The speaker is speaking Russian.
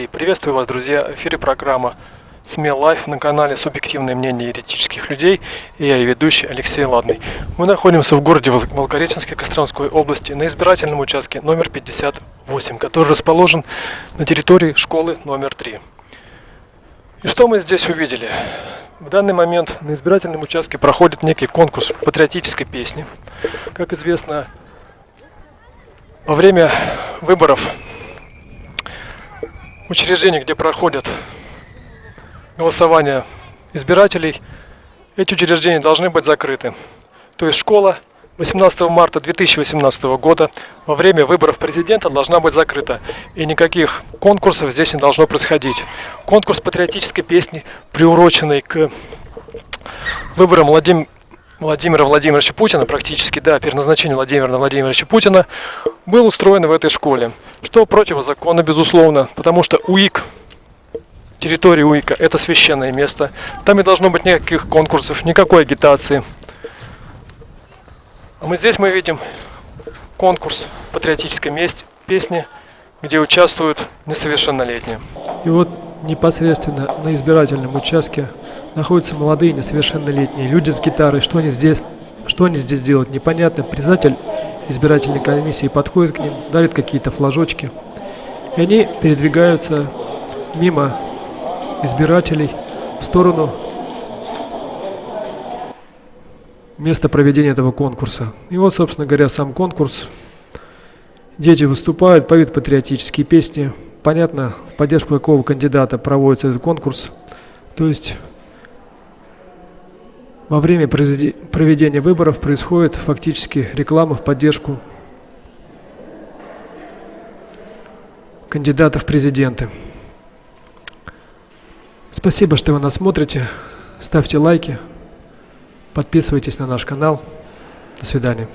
3. Приветствую вас, друзья. В эфире программа СМИ Live на канале «Субъективное мнение еретических людей» и я, её ведущий Алексей Ладный. Мы находимся в городе Волгореченске Костромской области на избирательном участке номер 58, который расположен на территории школы номер 3. И что мы здесь увидели? В данный момент на избирательном участке проходит некий конкурс патриотической песни. Как известно, во время выборов учреждений, где проходят голосования избирателей, эти учреждения должны быть закрыты. То есть школа 18 марта 2018 года во время выборов президента должна быть закрыта. И никаких конкурсов здесь не должно происходить. Конкурс патриотической песни, приуроченный к выборам Владимира Владимира Владимировича Путина, практически, да, переназначение Владимира Владимировича Путина, был устроен в этой школе. Что противозаконно, безусловно, потому что УИК, территория УИКа, это священное место. Там не должно быть никаких конкурсов, никакой агитации. А мы здесь мы видим конкурс патриотической песни, где участвуют несовершеннолетние. И вот непосредственно на избирательном участке находятся молодые несовершеннолетние люди с гитарой. Что они здесь, что они здесь делают, непонятно. Председатель избирательной комиссии подходит к ним, дарит какие-то флажочки. И они передвигаются мимо избирателей в сторону места проведения этого конкурса. И вот, собственно говоря, сам конкурс. Дети выступают, поют патриотические песни. Понятно, в поддержку какого кандидата проводится этот конкурс. То есть во время проведения выборов происходит фактически реклама в поддержку кандидатов в президенты. Спасибо, что вы нас смотрите. Ставьте лайки, подписывайтесь на наш канал. До свидания.